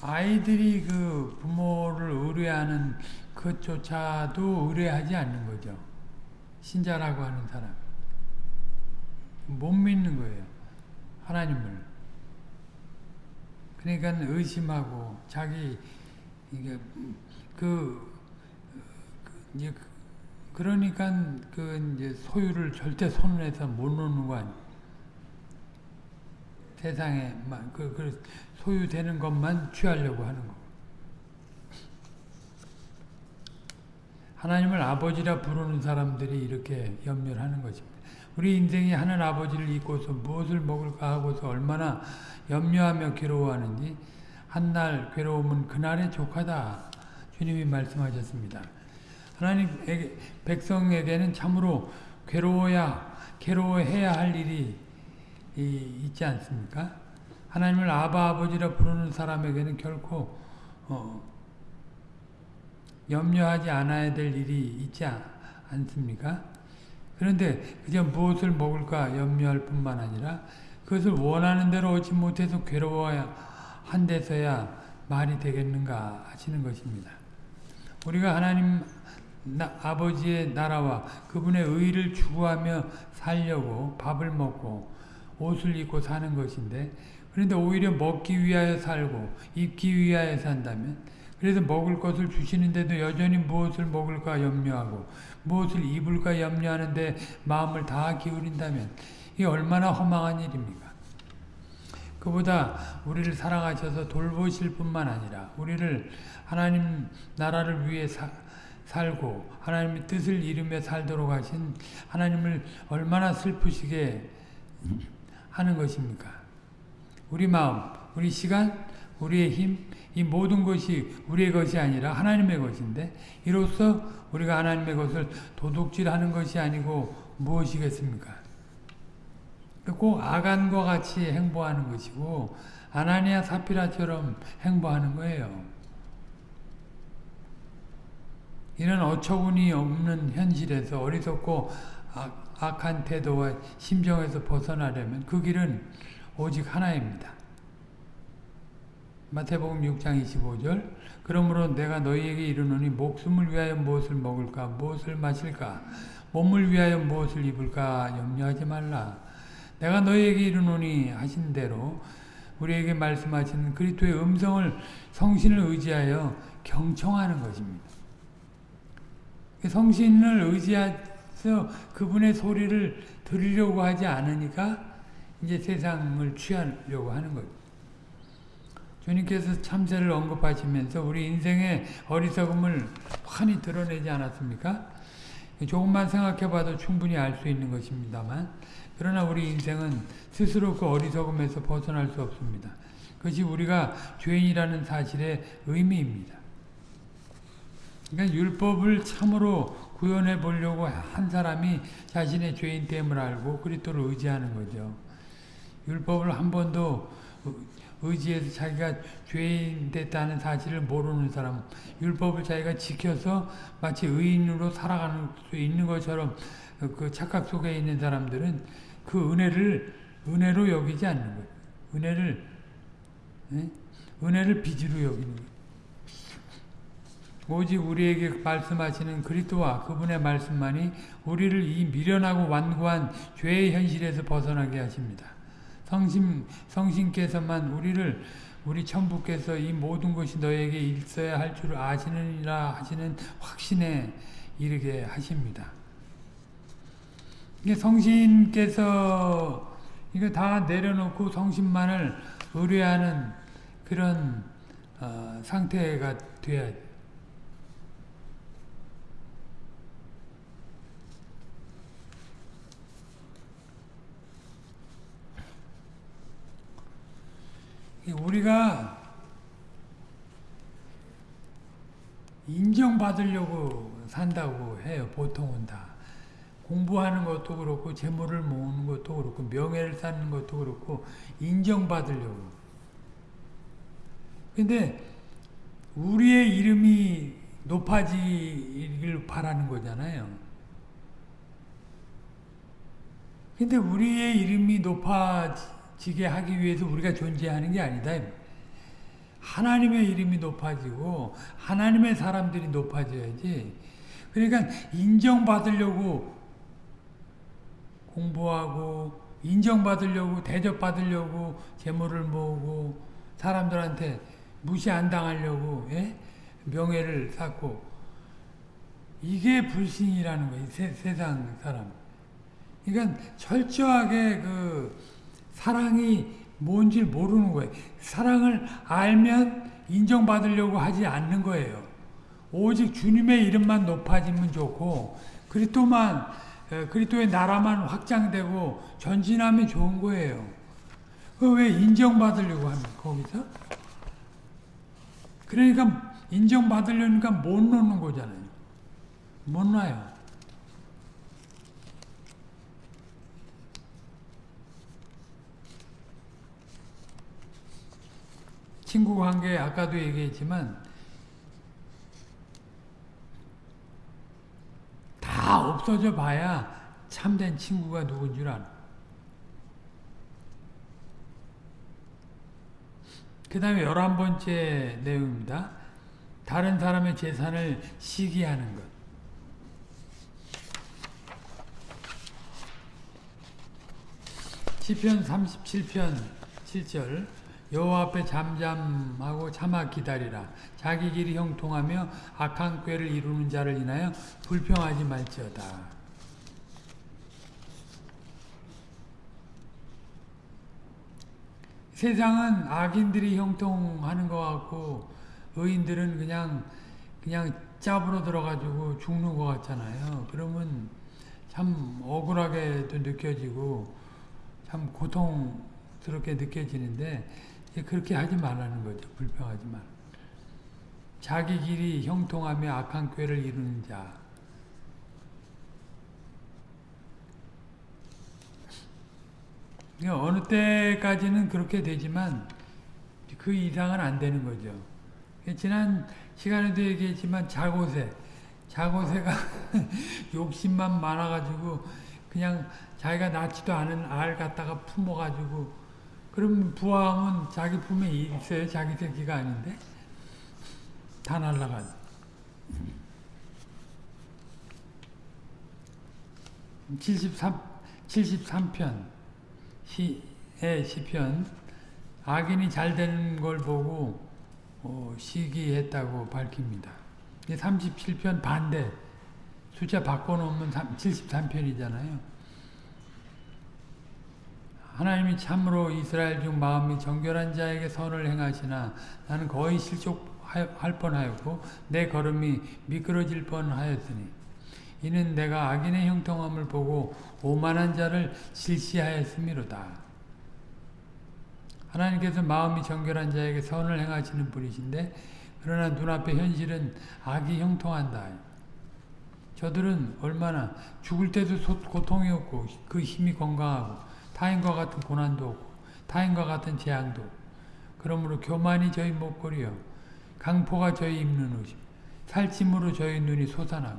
아이들이 그 부모를 의뢰하는 그조차도 의뢰하지 않는 거죠. 신자라고 하는 사람. 못 믿는 거예요. 하나님을. 그러니까 의심하고 자기 이게 그, 그 이제 그러니까 그 이제 소유를 절대 손에서 못 놓는 거 아니에요. 세상에 그, 그 소유되는 것만 취하려고 하는 거. 하나님을 아버지라 부르는 사람들이 이렇게 염려를 하는 것입니다. 우리 인생이 하는 아버지를 잊고서 무엇을 먹을까 하고서 얼마나 염려하며 괴로워하는지 한날 괴로움은 그날의 족하다. 주님이 말씀하셨습니다. 하나님 백성에게는 참으로 괴로워야 괴로워해야 할 일이 있지 않습니까? 하나님을 아바 아버지라 부르는 사람에게는 결코 어, 염려하지 않아야 될 일이 있지 않습니까? 그런데 그저 무엇을 먹을까 염려할 뿐만 아니라 그것을 원하는 대로 얻지 못해서 괴로워야 한 데서야 말이 되겠는가 하시는 것입니다. 우리가 하나님 나, 아버지의 나라와 그분의 의를 추구하며 살려고 밥을 먹고 옷을 입고 사는 것인데 그런데 오히려 먹기 위하여 살고 입기 위하여 산다면 그래서 먹을 것을 주시는데도 여전히 무엇을 먹을까 염려하고 무엇을 입을까 염려하는데 마음을 다 기울인다면 이게 얼마나 허망한 일입니까? 그보다 우리를 사랑하셔서 돌보실 뿐만 아니라 우리를 하나님 나라를 위해 사, 살고 하나님의 뜻을 이루며 살도록 하신 하나님을 얼마나 슬프시게 하는 것입니까? 우리 마음, 우리 시간, 우리의 힘, 이 모든 것이 우리의 것이 아니라 하나님의 것인데 이로써 우리가 하나님의 것을 도둑질하는 것이 아니고 무엇이겠습니까? 꼭 아간과 같이 행보하는 것이고 아나니아 사피라처럼 행보하는 거예요. 이런 어처구니 없는 현실에서 어리석고 악 한 태도와 심정에서 벗어나려면 그 길은 오직 하나입니다. 마태복음 6장 25절 그러므로 내가 너희에게 이르노니 목숨을 위하여 무엇을 먹을까 무엇을 마실까 몸을 위하여 무엇을 입을까 염려하지 말라 내가 너희에게 이르노니 하신 대로 우리에게 말씀하시는 그리스도의 음성을 성신을 의지하여 경청하는 것입니다. 성신을 의지해서 그분의 소리를 들으려고 하지 않으니까 이제 세상을 취하려고 하는 거죠. 주님께서 참새를 언급하시면서 우리 인생의 어리석음을 환히 드러내지 않았습니까? 조금만 생각해봐도 충분히 알 수 있는 것입니다만 그러나 우리 인생은 스스로 그 어리석음에서 벗어날 수 없습니다. 그것이 우리가 죄인이라는 사실의 의미입니다. 그러니까 율법을 참으로 구현해 보려고 한 사람이 자신의 죄인됨을 알고 그리스도를 의지하는 거죠. 율법을 한 번도 의지해서 자기가 죄인 됐다는 사실을 모르는 사람, 율법을 자기가 지켜서 마치 의인으로 살아가는 수 있는 것처럼 그 착각 속에 있는 사람들은 그 은혜를 은혜로 여기지 않는 거예요. 은혜를 네? 은혜를 빚으로 여기는 거예요. 오직 우리에게 말씀하시는 그리스도와 그분의 말씀만이 우리를 이 미련하고 완고한 죄의 현실에서 벗어나게 하십니다. 성심, 성신께서만 우리를 우리 천부께서 이 모든 것이 너에게 있어야 할 줄 아시느니라 하시는 확신에 이르게 하십니다. 성신께서 이거 다 내려놓고 성신만을 의뢰하는 그런 어, 상태가 돼야 돼. 우리가 인정받으려고 산다고 해요. 보통은 다. 공부하는 것도 그렇고 재물을 모으는 것도 그렇고 명예를 쌓는 것도 그렇고 인정받으려고. 근데 우리의 이름이 높아지길 바라는 거잖아요. 근데 우리의 이름이 높아지 게 하기 위해서 우리가 존재하는 게 아니다. 하나님의 이름이 높아지고 하나님의 사람들이 높아져야지. 그러니까 인정받으려고 공부하고 인정받으려고 대접받으려고 재물을 모으고 사람들한테 무시 안 당하려고 예? 명예를 쌓고 이게 불신이라는 거예요. 세, 세상 사람. 그러니까 철저하게 그 사랑이 뭔지 모르는 거예요. 사랑을 알면 인정받으려고 하지 않는 거예요. 오직 주님의 이름만 높아지면 좋고 그리스도만 에, 그리스도의 나라만 확장되고 전진하면 좋은 거예요. 그왜 인정받으려고 합니까 거기서? 그러니까 인정받으려니까 못 놓는 거잖아요. 못 놔요. 친구 관계 아까도 얘기했지만 다 없어져 봐야 참된 친구가 누군 줄 알아. 그 다음에 열한 번째 내용입니다. 다른 사람의 재산을 시기하는 것. 시편 37편 7절 여호와 앞에 잠잠하고 참아 기다리라 자기 길이 형통하며 악한 꾀를 이루는 자를 인하여 불평하지 말지어다 세상은 악인들이 형통하는 것 같고 의인들은 그냥 그냥 짭으로 들어가지고 죽는 것 같잖아요. 그러면 참 억울하게도 느껴지고 참 고통스럽게 느껴지는데 그렇게 하지 말라는 거죠. 불평하지 말. 자기 길이 형통하며 악한 꾀를 이루는 자. 어느 때까지는 그렇게 되지만 그 이상은 안 되는 거죠. 지난 시간에도 얘기했지만 자고세, 자고세가 욕심만 많아가지고 그냥 자기가 낳지도 않은 알 갖다가 품어가지고 그럼 부함은 자기 품에 있어요. 자기 새끼가 아닌데 다 날라가죠. 73, 73편 시의 시편 악인이 잘 되는 걸 보고 어, 시기했다고 밝힙니다. 37편 반대 숫자 바꿔놓으면 73편이잖아요. 하나님이 참으로 이스라엘 중 마음이 정결한 자에게 선을 행하시나 나는 거의 실족할 뻔하였고 내 걸음이 미끄러질 뻔하였으니 이는 내가 악인의 형통함을 보고 오만한 자를 실시하였음이로다. 하나님께서 마음이 정결한 자에게 선을 행하시는 분이신데 그러나 눈앞의 현실은 악이 형통한다. 저들은 얼마나 죽을 때도 고통이 없고 그 힘이 건강하고 타인과 같은 고난도 없고 타인과 같은 재앙도 그러므로 교만이 저희 목걸이요 강포가 저희 입는 옷이 살찜으로 저희 눈이 솟아나고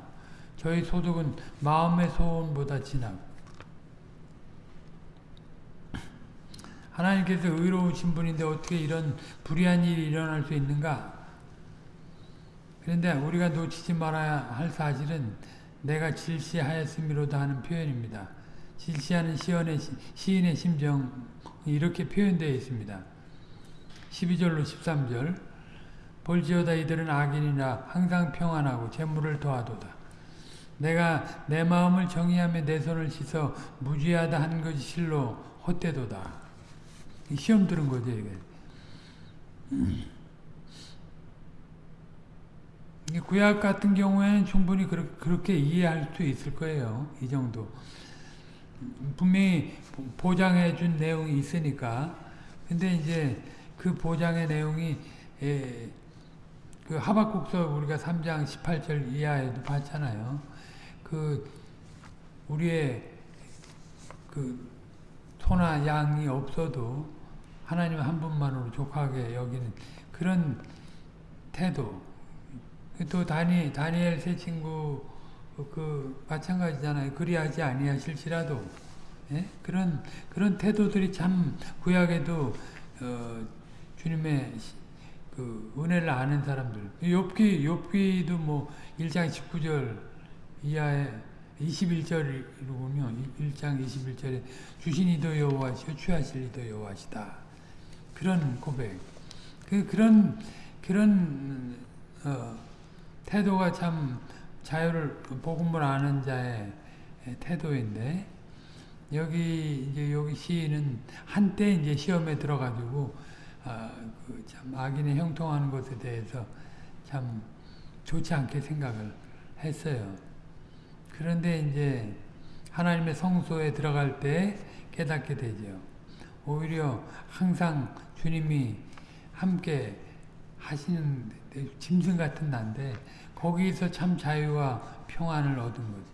저희 소득은 마음의 소원보다 진하고 하나님께서 의로우신 분인데 어떻게 이런 불의한 일이 일어날 수 있는가? 그런데 우리가 놓치지 말아야 할 사실은 내가 질시하였음이로다 하는 표현입니다. 질시하는 시인의, 시인의 심정이 이렇게 표현되어 있습니다. 12절로 13절 볼지어다 이들은 악인이라 항상 평안하고 재물을 더하도다. 내가 내 마음을 정의하며 내 손을 씻어 무죄하다 한 것이 실로 헛되도다. 시험 들은 거죠, 이게. 구약 같은 경우에는 충분히 그렇게 이해할 수 있을 거예요. 이 정도. 분명히 보장해 준 내용이 있으니까. 근데 이제 그 보장의 내용이 예, 그 하박국서 우리가 3장 18절 이하에도 봤잖아요. 그 우리의 그 소나 양이 없어도 하나님 한 분만으로 족하게 여기는 그런 태도. 또 다니 다니엘 세 친구 그 마찬가지잖아요. 그리하지 아니하실지라도 예? 그런 그런 태도들이 참 구약에도 어, 주님의 그 은혜를 아는 사람들. 욥기 욥기도 뭐 1장 19절 이하에 21절이군요. 1장 21절에 주신 이도 여호와시오 취하실 이도 여호와시다. 그런 고백. 그 그런 그런 어, 태도가 참 자유를 복음을 아는 자의 태도인데 여기 이제 여기 시인은 한때 이제 시험에 들어가지고 아, 그 참 악인의 형통하는 것에 대해서 참 좋지 않게 생각을 했어요. 그런데 이제 하나님의 성소에 들어갈 때 깨닫게 되죠. 오히려 항상 주님이 함께 하시는 짐승 같은 난데 거기서 참 자유와 평안을 얻은 거죠.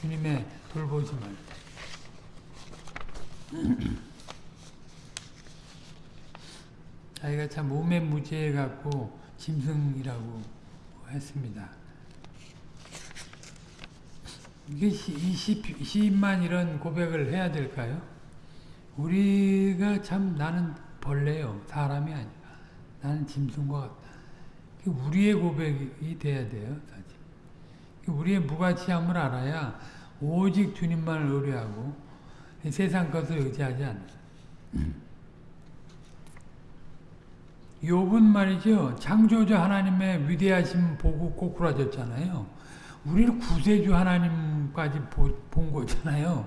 주님의 돌보심을. 자기가 참 우매무지해 갖고 짐승이라고 했습니다. 이게 시인만 이런 고백을 해야 될까요? 우리가 참 나는 벌레요. 사람이 아니라. 나는 짐승과 같다. 우리의 고백이 돼야 돼요. 사실. 우리의 무가치함을 알아야 오직 주님만을 의뢰하고 세상 것을 의지하지 않는다. 욥은 말이죠. 창조자 하나님의 위대하심 보고 꼬꾸라졌잖아요. 우리는 구세주 하나님까지 보, 본 거잖아요.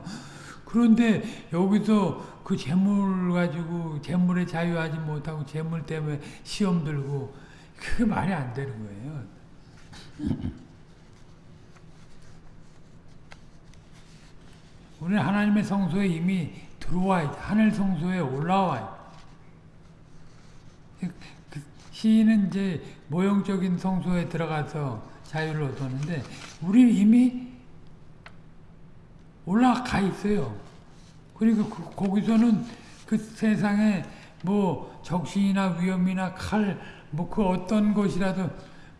그런데 여기서 그 재물 가지고 재물에 자유하지 못하고 재물 때문에 시험 들고 그게 말이 안 되는 거예요. 우리는 하나님의 성소에 이미 들어와 있 하늘 성소에 올라와 있그 시인은 이제 모형적인 성소에 들어가서 자유를 얻었는데 우리는 이미 올라가 있어요. 그리고 그, 거기서는 그 세상에 뭐 적신이나 위험이나 칼, 뭐 그 어떤 것이라도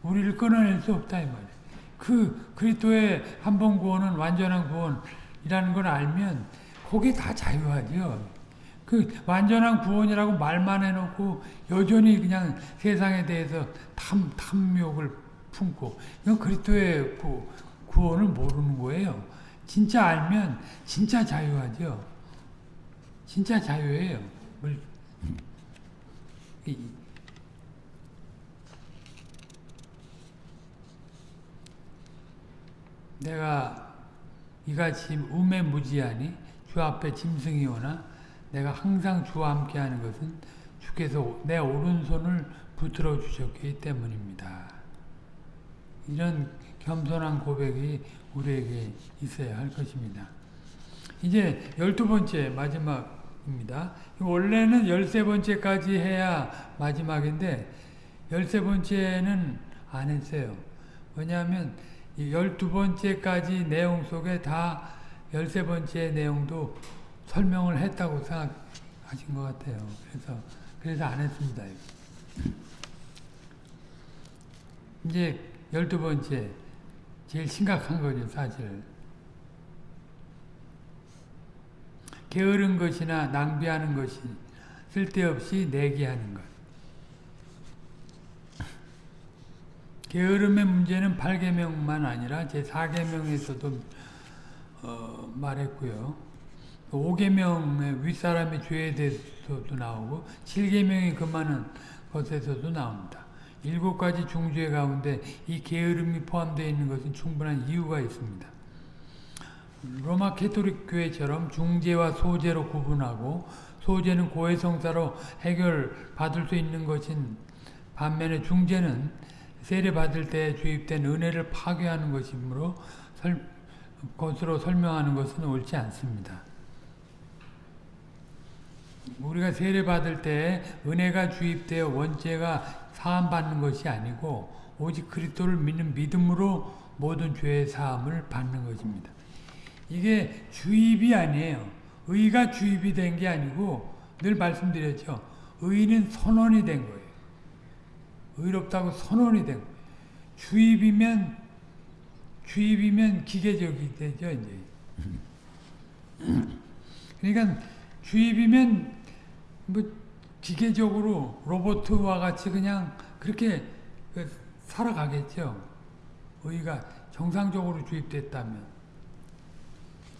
우리를 끊어낼 수 없다 이 말이에요. 그 그리스도의 한 번 구원은 완전한 구원이라는 걸 알면 거기에 다 자유하죠. 그 완전한 구원이라고 말만 해놓고 여전히 그냥 세상에 대해서 탐 탐욕을 품고 이건 그리스도의 구, 구원을 모르는 거예요. 진짜 알면 진짜 자유하죠. 진짜 자유예요. 내가 이같이 우매무지하니 주 앞에 짐승이 오나 내가 항상 주와 함께하는 것은 주께서 내 오른손을 붙들어 주셨기 때문입니다. 이런 겸손한 고백이 우리에게 있어야 할 것입니다. 이제 열두 번째 마지막입니다. 원래는 열세 번째까지 해야 마지막인데 열세 번째는 안 했어요. 왜냐하면 열두 번째까지 내용 속에 다 열세 번째 내용도 설명을 했다고 생각하신 것 같아요. 그래서 그래서 안 했습니다. 이제 열두 번째 제일 심각한 거죠, 사실. 게으른 것이나 낭비하는 것이 쓸데없이 내기하는 것. 게으름의 문제는 8계명만 아니라 제 4계명에서도 어, 말했고요. 5계명의 윗사람의 죄에 대해서도 나오고 7계명이 금하는 것에서도 나옵니다. 일곱 가지 중죄 가운데 이 게으름이 포함되어 있는 것은 충분한 이유가 있습니다. 로마 카톨릭 교회처럼 중죄와 소죄로 구분하고 소죄는 고해성사로 해결받을 수 있는 것인 반면에 중죄는 세례받을 때 주입된 은혜를 파괴하는 것이므로 설, 것으로 설명하는 것은 옳지 않습니다. 우리가 세례받을 때 은혜가 주입되어 원죄가 사함받는 것이 아니고 오직 그리스도를 믿는 믿음으로 모든 죄의 사함을 받는 것입니다. 이게 주입이 아니에요. 의가 주입이 된 게 아니고 늘 말씀드렸죠. 의는 선언이 된 거예요. 의롭다고 선언이 된 거예요. 주입이면 주입이면 기계적이 되죠, 이제. 그러니까 주입이면 뭐 기계적으로 로봇과 같이 그냥 그렇게 그 살아가겠죠. 의가 정상적으로 주입됐다면.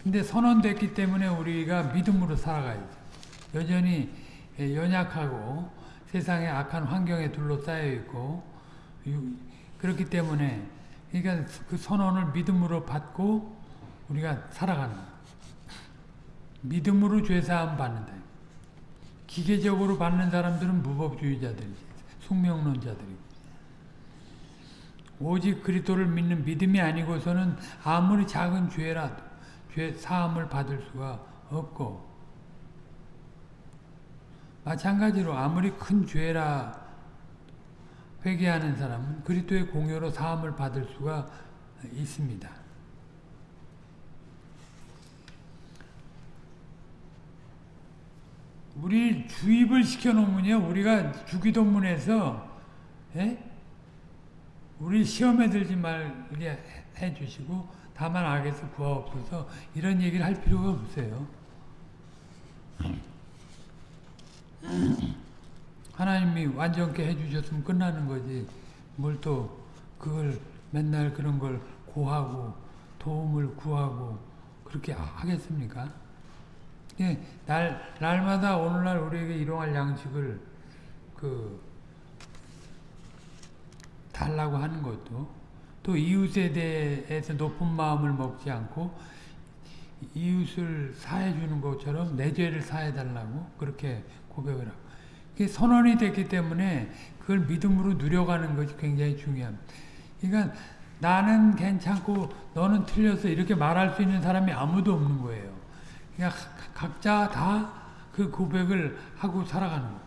근데 선언됐기 때문에 우리가 믿음으로 살아가야죠. 여전히 연약하고 세상에 악한 환경에 둘러싸여 있고 그렇기 때문에 그러니까 그 선언을 믿음으로 받고 우리가 살아가는 거예요. 믿음으로 죄사함 받는다. 기계적으로 받는 사람들은 무법주의자들이지. 숙명론자들이고. 오직 그리스도를 믿는 믿음이 아니고서는 아무리 작은 죄라도 죄 사함을 받을 수가 없고 마찬가지로 아무리 큰 죄라 회개하는 사람은 그리스도의 공여로 사함을 받을 수가 있습니다. 우리 주입을 시켜놓으면요, 우리가 주기도문에서 예? 우리 시험에 들지 말게 해주시고 다만 악에서 구하옵소서 이런 얘기를 할 필요가 없어요. 하나님이 완전케 해주셨으면 끝나는 거지. 뭘 또 그걸 맨날 그런 걸 고하고 도움을 구하고 그렇게 하겠습니까? 예, 날 날마다 오늘날 우리에게 일용할 양식을 그 달라고 하는 것도 또 이웃에 대해서 높은 마음을 먹지 않고 이웃을 사해 주는 것처럼 내 죄를 사해 달라고 그렇게 고백을 하고 그게 선언이 됐기 때문에 그걸 믿음으로 누려가는 것이 굉장히 중요합니다. 그러니까 나는 괜찮고 너는 틀려서 이렇게 말할 수 있는 사람이 아무도 없는 거예요. 그러니까 각자 다 그 고백을 하고 살아가는 거예요.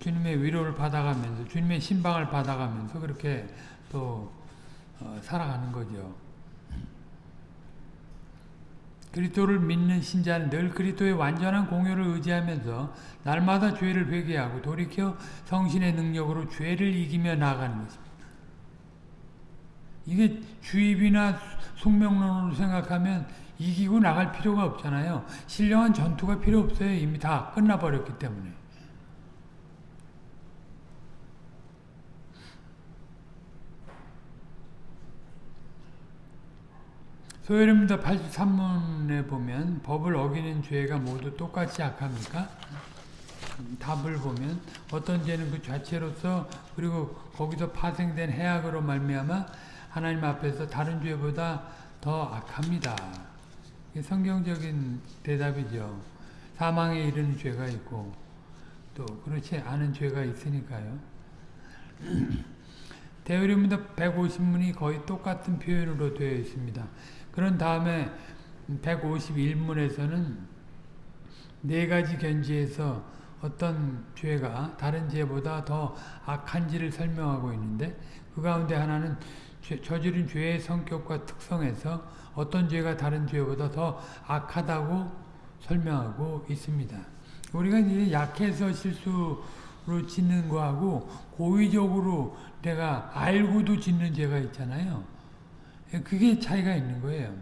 주님의 위로를 받아가면서 주님의 신방을 받아가면서 그렇게 또 어, 살아가는 거죠. 그리스도를 믿는 신자는 늘 그리스도의 완전한 공효를 의지하면서 날마다 죄를 회개하고 돌이켜 성신의 능력으로 죄를 이기며 나아가는 것입니다. 이게 주입이나 숙명론으로 생각하면 이기고 나갈 필요가 없잖아요. 신령한 전투가 필요 없어요. 이미 다 끝나버렸기 때문에. 소요입니다 83문에 보면 법을 어기는 죄가 모두 똑같이 악합니까? 답을 보면 어떤 죄는 그 자체로서 그리고 거기서 파생된 해악으로 말미암아 하나님 앞에서 다른 죄보다 더 악합니다. 성경적인 대답이죠. 사망에 이르는 죄가 있고 또 그렇지 않은 죄가 있으니까요. 대의림부터 150문이 거의 똑같은 표현으로 되어 있습니다. 그런 다음에 151문에서는 네 가지 견지에서 어떤 죄가 다른 죄보다 더 악한지를 설명하고 있는데 그 가운데 하나는 저지른 죄의 성격과 특성에서 어떤 죄가 다른 죄보다 더 악하다고 설명하고 있습니다. 우리가 이제 약해서 실수로 짓는 거하고 고의적으로 내가 알고도 짓는 죄가 있잖아요. 그게 차이가 있는 거예요.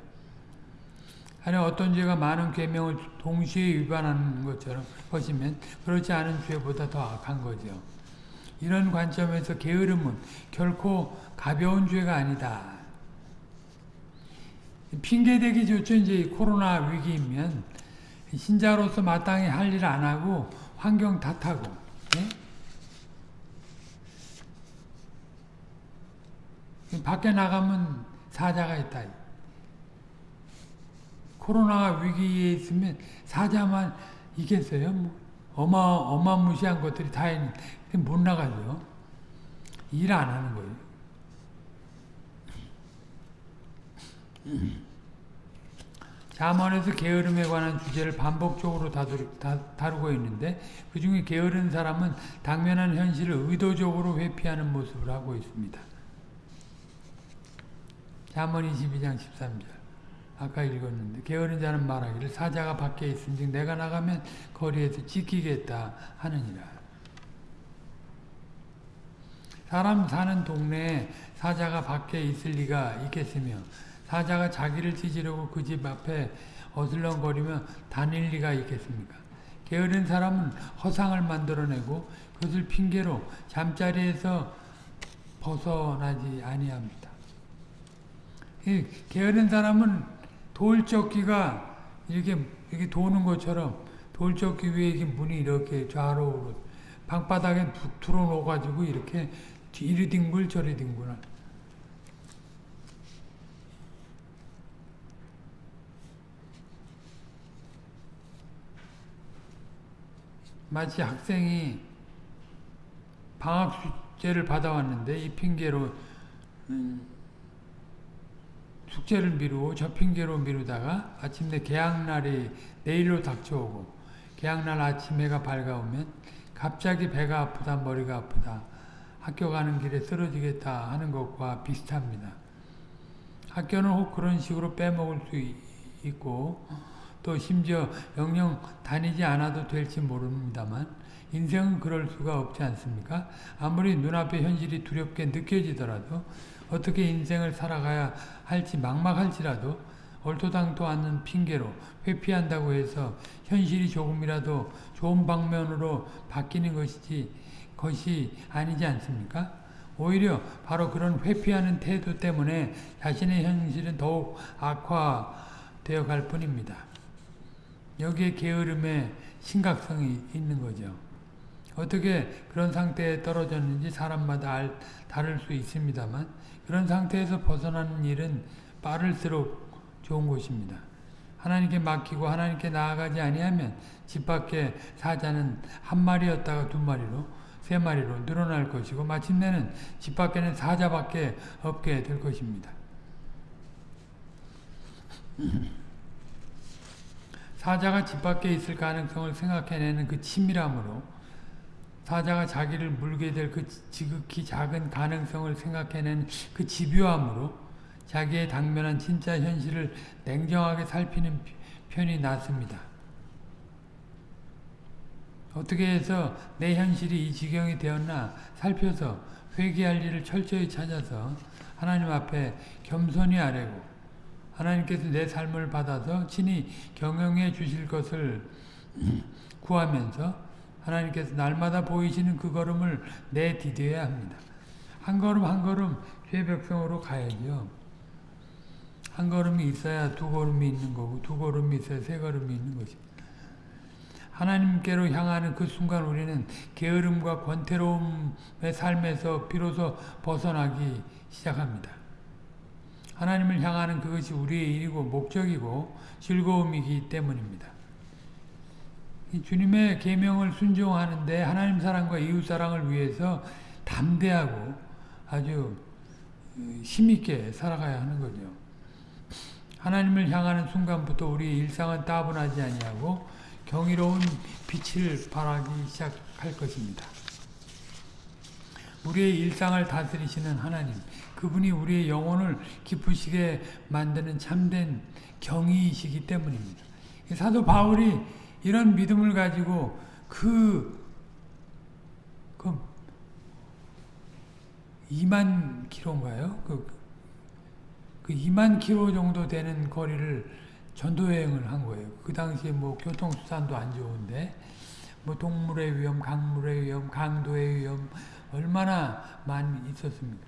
아니 어떤 죄가 많은 계명을 동시에 위반하는 것처럼 것이면 그렇지 않은 죄보다 더 악한 거죠. 이런 관점에서 게으름은 결코 가벼운 죄가 아니다. 핑계대기 좋죠. 이제 코로나 위기이면 신자로서 마땅히 할 일 안 하고 환경 탓하고 예? 밖에 나가면 사자가 있다. 코로나 위기에 있으면 사자만 있겠어요? 뭐 어마, 어마무시한 것들이 다 있는데 못 나가죠. 일 안 하는 거예요. 자문에서 게으름에 관한 주제를 반복적으로 다루, 다, 다루고 있는데 그 중에 게으른 사람은 당면한 현실을 의도적으로 회피하는 모습을 하고 있습니다. 자문 22장 13절 아까 읽었는데 게으른 자는 말하기를 사자가 밖에 있은즉 내가 나가면 거리에서 지키겠다 하느니라. 사람 사는 동네에 사자가 밖에 있을 리가 있겠으며 사자가 자기를 찢으려고 그 집 앞에 어슬렁거리며 다닐 리가 있겠습니까? 게으른 사람은 허상을 만들어내고 그것을 핑계로 잠자리에서 벗어나지 아니합니다. 이 게으른 사람은 돌적기가 이렇게 이렇게 도는 것처럼 돌적기 위에 이렇게 문이 이렇게 좌우로 방바닥에 틀어놓아 가지고 이렇게 이리 뒹굴 저리 뒹굴 마치 학생이 방학 숙제를 받아왔는데 이 핑계로 음, 숙제를 미루고 저 핑계로 미루다가 아침내 개학날이 내일로 닥쳐오고 개학날 아침 해가 밝아오면 갑자기 배가 아프다 머리가 아프다 학교 가는 길에 쓰러지겠다 하는 것과 비슷합니다. 학교는 혹 그런 식으로 빼먹을 수 있고 또 심지어 영영 다니지 않아도 될지 모릅니다만 인생은 그럴 수가 없지 않습니까? 아무리 눈앞에 현실이 두렵게 느껴지더라도 어떻게 인생을 살아가야 할지 막막할지라도 얼토당토 않는 핑계로 회피한다고 해서 현실이 조금이라도 좋은 방면으로 바뀌는 것이지 것이 아니지 않습니까? 오히려 바로 그런 회피하는 태도 때문에 자신의 현실은 더욱 악화되어 갈 뿐입니다. 여기에 게으름의 심각성이 있는 거죠. 어떻게 그런 상태에 떨어졌는지 사람마다 알, 다를 수 있습니다만 그런 상태에서 벗어나는 일은 빠를수록 좋은 것입니다. 하나님께 맡기고 하나님께 나아가지 아니하면 집 밖에 사자는 한 마리였다가 두 마리로 세 마리로 늘어날 것이고 마침내는 집 밖에는 사자밖에 없게 될 것입니다. 사자가 집 밖에 있을 가능성을 생각해내는 그 치밀함으로 사자가 자기를 물게 될 그 지극히 작은 가능성을 생각해낸 그 집요함으로 자기의 당면한 진짜 현실을 냉정하게 살피는 편이 낫습니다. 어떻게 해서 내 현실이 이 지경이 되었나 살펴서 회개할 일을 철저히 찾아서 하나님 앞에 겸손히 아뢰고 하나님께서 내 삶을 받아서 친히 경영해 주실 것을 구하면서 하나님께서 날마다 보이시는 그 걸음을 내디뎌야 합니다. 한 걸음 한 걸음 죄백성으로 가야죠. 한 걸음이 있어야 두 걸음이 있는 거고 두 걸음이 있어야 세 걸음이 있는 것입니다. 하나님께로 향하는 그 순간 우리는 게으름과 권태로움의 삶에서 비로소 벗어나기 시작합니다. 하나님을 향하는 그것이 우리의 일이고 목적이고 즐거움이기 때문입니다. 주님의 계명을 순종하는데 하나님 사랑과 이웃 사랑을 위해서 담대하고 아주 힘있게 살아가야 하는 거죠. 하나님을 향하는 순간부터 우리의 일상은 따분하지 아니하고 경이로운 빛을 발하기 시작할 것입니다. 우리의 일상을 다스리시는 하나님, 그분이 우리의 영혼을 기쁘시게 만드는 참된 경이이시기 때문입니다. 사도 바울이 이런 믿음을 가지고 그, 그 2만 킬로인가요? 그, 그 2만 킬로 정도 되는 거리를 전도여행을 한 거예요. 그 당시에 뭐 교통수단도 안 좋은데 뭐 동물의 위험, 강물의 위험, 강도의 위험 얼마나 많이 있었습니까?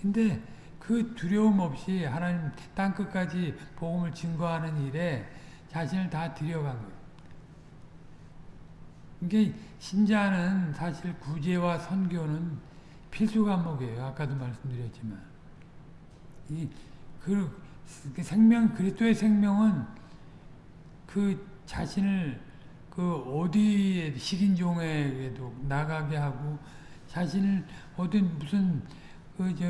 근데 그 두려움 없이 하나님 땅끝까지 복음을 증거하는 일에 자신을 다 들여간 거예요. 이게 신자는 사실 구제와 선교는 필수 과목이에요. 아까도 말씀드렸지만 이그 그 생명 그리스도의 생명은 그 자신을 그 어디에 식인종에게도 나가게 하고 자신을 어딘 무슨 그저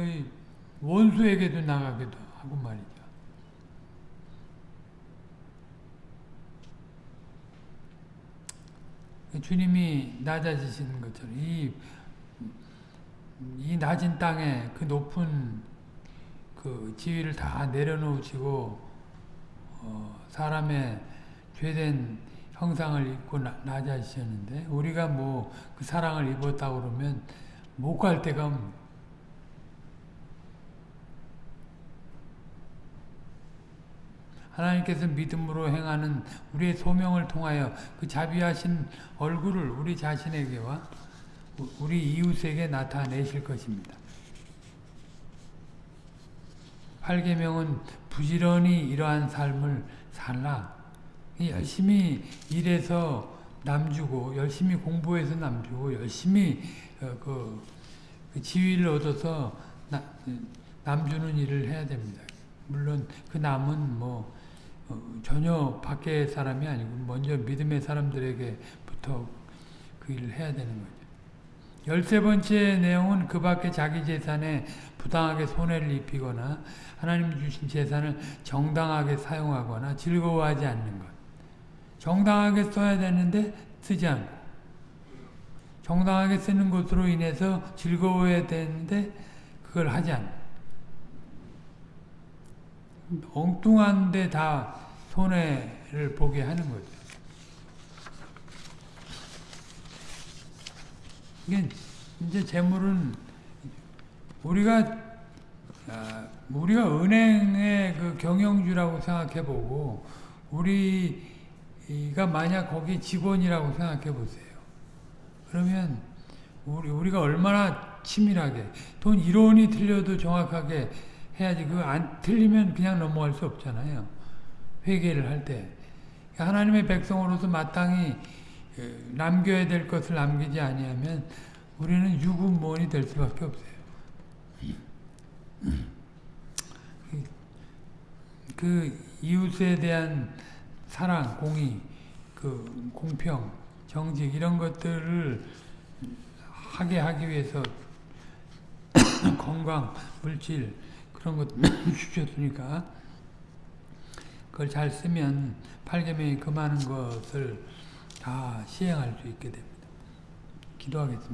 원수에게도 나가기도 하고 말이죠. 주님이 낮아지시는 것처럼 이, 이 낮은 땅에 그 높은 그 지위를 다 내려놓으시고 어, 사람의 죄된 형상을 입고 나, 낮아지셨는데 우리가 뭐 그 사랑을 입었다 그러면 못 갈 데가 하나님께서 믿음으로 행하는 우리의 소명을 통하여 그 자비하신 얼굴을 우리 자신에게와 우리 이웃에게 나타내실 것입니다. 8계명은 부지런히 이러한 삶을 살라. 열심히 일해서 남주고 열심히 공부해서 남주고 열심히 어, 그, 그 지위를 얻어서 나, 남주는 일을 해야 됩니다. 물론 그 남은 뭐 어, 전혀 밖의 사람이 아니고 먼저 믿음의 사람들에게부터 그 일을 해야 되는 거죠. 열세 번째 내용은 그 밖에 자기 재산에 부당하게 손해를 입히거나 하나님 주신 재산을 정당하게 사용하거나 즐거워하지 않는 것. 정당하게 써야 되는데 쓰지 않고 정당하게 쓰는 것으로 인해서 즐거워야 되는데 그걸 하지 않는 엉뚱한데 다 손해를 보게 하는 거죠. 이게 이제 재물은 우리가 아, 우리가 은행의 그 경영주라고 생각해 보고 우리가 만약 거기 직원이라고 생각해 보세요. 그러면 우리 우리가 얼마나 치밀하게 돈 1원이 틀려도 정확하게 해야지 그 안 틀리면 그냥 넘어갈 수 없잖아요. 회개를 할 때. 하나님의 백성으로서 마땅히 그 남겨야 될 것을 남기지 아니하면 우리는 유구무원이 될 수밖에 없어요. 그 이웃에 대한 사랑, 공의, 그 공평, 정직 이런 것들을 하게 하기 위해서 건강, 물질 그런 것 주셨으니까 그걸 잘 쓰면 팔계명이 그 많은 것을 다 시행할 수 있게 됩니다. 기도하겠습니다.